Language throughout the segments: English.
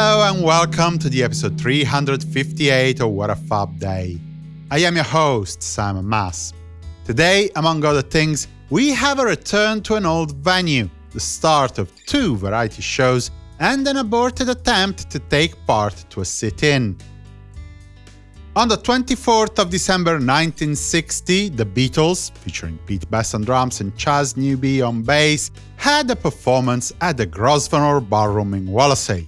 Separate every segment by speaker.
Speaker 1: Hello and welcome to the episode 358 of What a Fab Day. I am your host, Simon Mas. Today, among other things, we have a return to an old venue, the start of two variety shows, and an aborted attempt to take part to a sit-in. On the 24th of December 1960, the Beatles, featuring Pete Best on drums and Chas Newby on bass, had a performance at the Grosvenor Ballroom in Wallasey.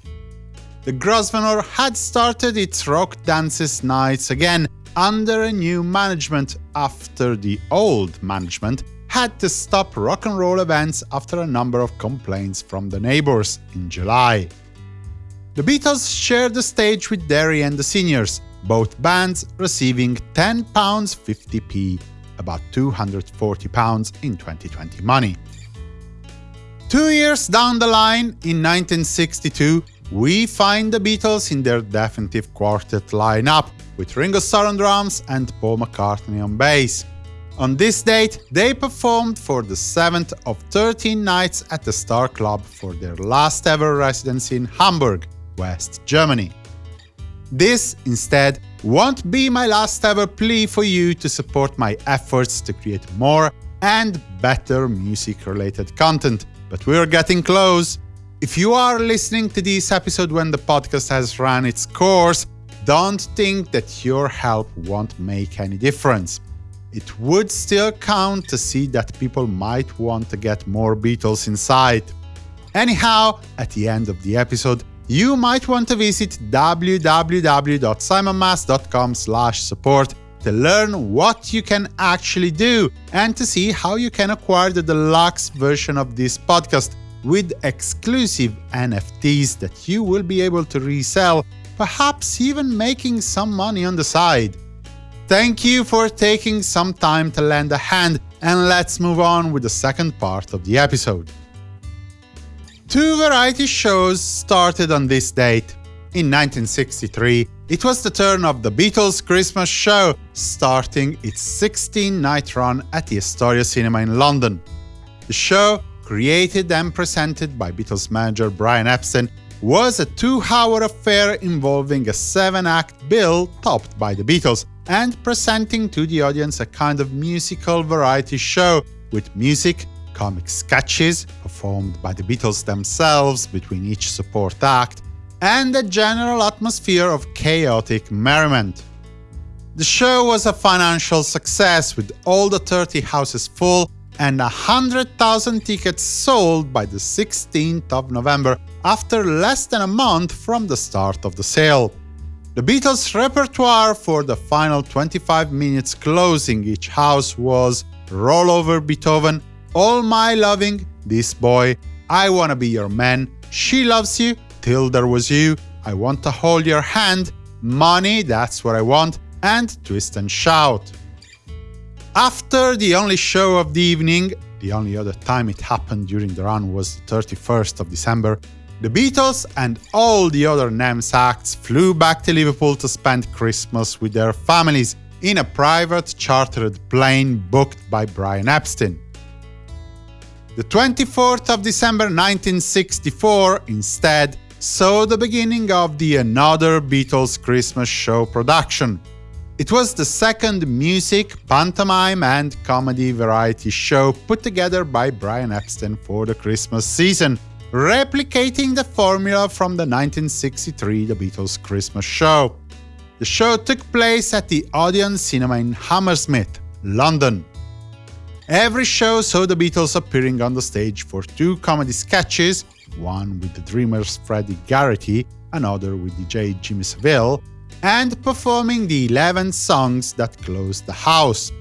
Speaker 1: The Grosvenor had started its Rock Dances nights again under a new management after the old management had to stop rock and roll events after a number of complaints from the neighbors in July. The Beatles shared the stage with Derry and the Seniors, both bands receiving £10.50p, about £240 in 2020 money. Two years down the line, in 1962, we find the Beatles in their definitive quartet lineup, with Ringo Starr on drums and Paul McCartney on bass. On this date, they performed for the 7th of 13 nights at the Star Club for their last ever residency in Hamburg, West Germany. This, instead, won't be my last ever plea for you to support my efforts to create more and better music-related content, but we're getting close. If you are listening to this episode when the podcast has run its course, don't think that your help won't make any difference. It would still count to see that people might want to get more Beatles inside. Anyhow, at the end of the episode, you might want to visit www.simonmas.com support to learn what you can actually do and to see how you can acquire the deluxe version of this podcast with exclusive NFTs that you will be able to resell, perhaps even making some money on the side. Thank you for taking some time to lend a hand, and let's move on with the second part of the episode. Two variety shows started on this date. In 1963, it was the turn of the Beatles' Christmas show, starting its 16-night run at the Astoria Cinema in London. The show, created and presented by Beatles manager Brian Epstein, was a two-hour affair involving a seven-act bill topped by the Beatles, and presenting to the audience a kind of musical variety show with music, comic sketches performed by the Beatles themselves between each support act, and a general atmosphere of chaotic merriment. The show was a financial success, with all the 30 houses full and 100,000 tickets sold by the 16th of November, after less than a month from the start of the sale. The Beatles' repertoire for the final 25 minutes closing each house was Roll Over Beethoven, all My Loving, This Boy, I Wanna Be Your Man, She Loves You, Till There Was You, I Want to Hold Your Hand, Money, That's What I Want, and Twist and Shout. After the only show of the evening, the only other time it happened during the run was the 31st of December, the Beatles and all the other NEMS acts flew back to Liverpool to spend Christmas with their families in a private chartered plane booked by Brian Epstein. The 24th of December 1964, instead, saw the beginning of the Another Beatles Christmas Show production. It was the second music, pantomime and comedy variety show put together by Brian Epstein for the Christmas season, replicating the formula from the 1963 The Beatles Christmas Show. The show took place at the Odeon Cinema in Hammersmith, London. Every show saw the Beatles appearing on the stage for two comedy sketches, one with the Dreamers' Freddie Garrity, another with DJ Jimmy Savile, and performing the 11 songs that closed the house.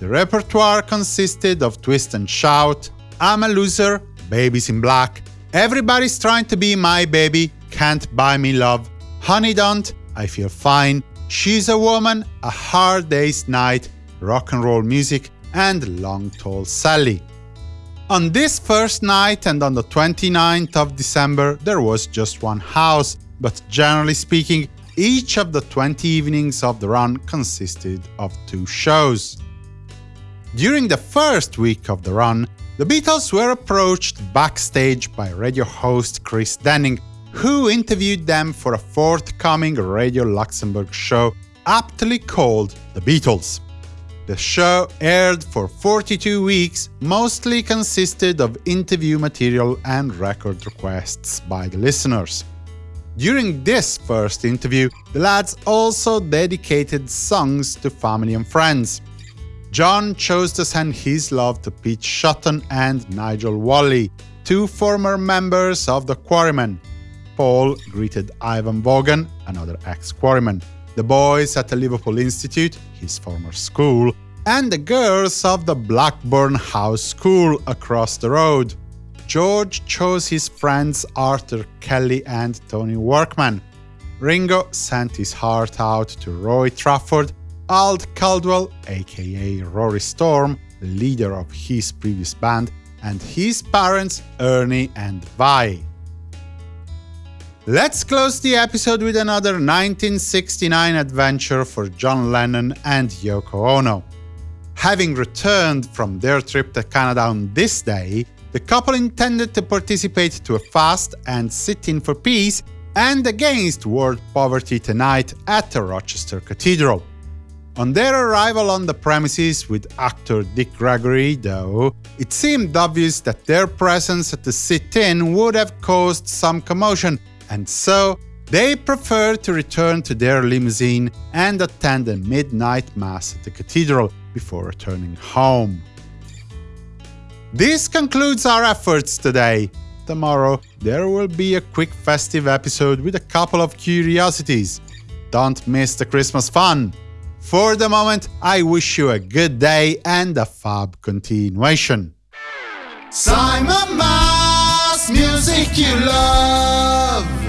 Speaker 1: The repertoire consisted of Twist and Shout, I'm a Loser, Baby's in Black, Everybody's Trying to Be My Baby, Can't Buy Me Love, Honey Don't, I Feel Fine, She's a Woman, A Hard Day's Night, Rock and Roll Music, and Long Tall Sally. On this first night and on the 29th of December there was just one house, but generally speaking, each of the 20 evenings of the run consisted of two shows. During the first week of the run, the Beatles were approached backstage by radio host Chris Denning, who interviewed them for a forthcoming Radio Luxembourg show aptly called The Beatles. The show aired for 42 weeks, mostly consisted of interview material and record requests by the listeners. During this first interview, the lads also dedicated songs to family and friends. John chose to send his love to Pete Shotton and Nigel Walley, two former members of the Quarrymen. Paul greeted Ivan Vaughan, another ex-Quarryman, the boys at the Liverpool Institute, his former school, and the girls of the Blackburn House School across the road. George chose his friends Arthur Kelly and Tony Workman. Ringo sent his heart out to Roy Trafford, Ald Caldwell, aka Rory Storm, leader of his previous band, and his parents Ernie and Vi. Let's close the episode with another 1969 adventure for John Lennon and Yoko Ono. Having returned from their trip to Canada on this day, the couple intended to participate to a fast and sit-in for peace and against world poverty tonight at the Rochester Cathedral. On their arrival on the premises with actor Dick Gregory, though, it seemed obvious that their presence at the sit-in would have caused some commotion, and so they preferred to return to their limousine and attend a midnight mass at the cathedral before returning home. This concludes our efforts today. Tomorrow there will be a quick festive episode with a couple of curiosities. Don't miss the Christmas fun! For the moment, I wish you a good day and a fab continuation. Simon Mas, music you love.